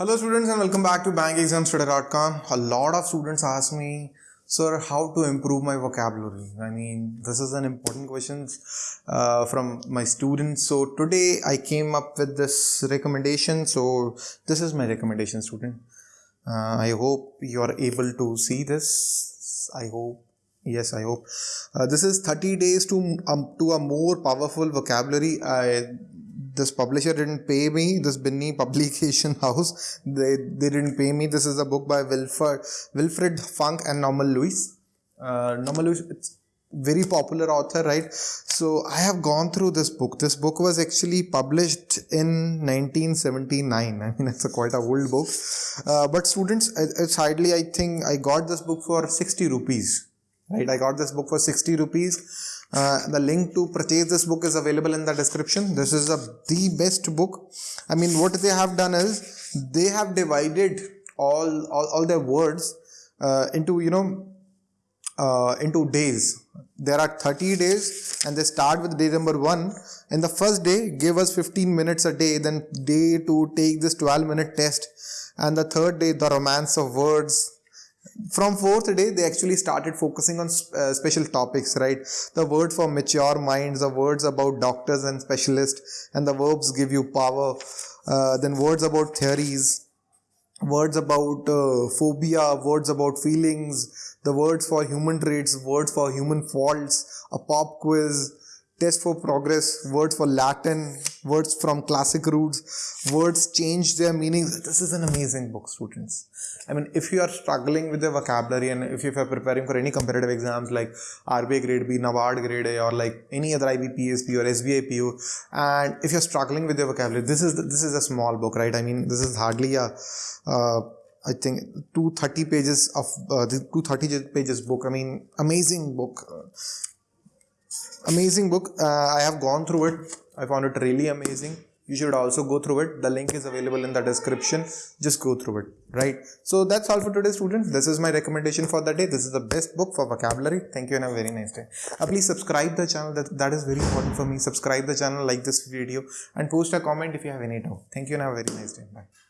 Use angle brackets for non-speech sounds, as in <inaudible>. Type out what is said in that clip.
Hello students and welcome back to bankexamstudy.com. A lot of students ask me, sir, how to improve my vocabulary? I mean, this is an important question uh, from my students. So today I came up with this recommendation. So this is my recommendation student. Uh, I hope you are able to see this. I hope yes i hope uh, this is 30 days to um, to a more powerful vocabulary i this publisher didn't pay me this Binny publication <laughs> house they they didn't pay me. This is a book by wilfred wilfred funk and norman lewis. Uh, norman lewis it's very popular author right? So i have gone through this book. This book was actually published in 1979 <laughs> i mean it's a quite a old book. Uh, but students it's hardly i think i got this book for 60 rupees right? I got this book for 60 rupees uh, the link to purchase this book is available in the description. This is a the best book. I mean what they have done is they have divided all all, all their words uh, into you know uh, into days. There are 30 days and they start with day number one. In the first day give us 15 minutes a day. Then day two take this 12 minute test. And the third day the romance of words from fourth day they actually started focusing on uh, special topics right? The word for mature minds the words about doctors and specialists and the verbs give you power. Uh, then words about theories words about uh, phobia words about feelings the words for human traits words for human faults a pop quiz test for progress words for latin words from classic roots words change their meanings this is an amazing book students I mean, if you are struggling with the vocabulary and if you are preparing for any competitive exams like RBI grade B, NABARD grade A, or like any other IBPSP or SBI PO, and if you're struggling with your vocabulary, this is the, this is a small book, right? I mean, this is hardly a uh, I think 230 pages of uh, the 230 pages book. I mean, amazing book. Amazing book. Uh, I have gone through it. I found it really amazing. You should also go through it. The link is available in the description. Just go through it right? So that's all for today students. This is my recommendation for the day. This is the best book for vocabulary. Thank you and have a very nice day. Uh, please subscribe the channel. That that is very important for me. Subscribe the channel like this video and post a comment if you have any doubt. Thank you and have a very nice day. Bye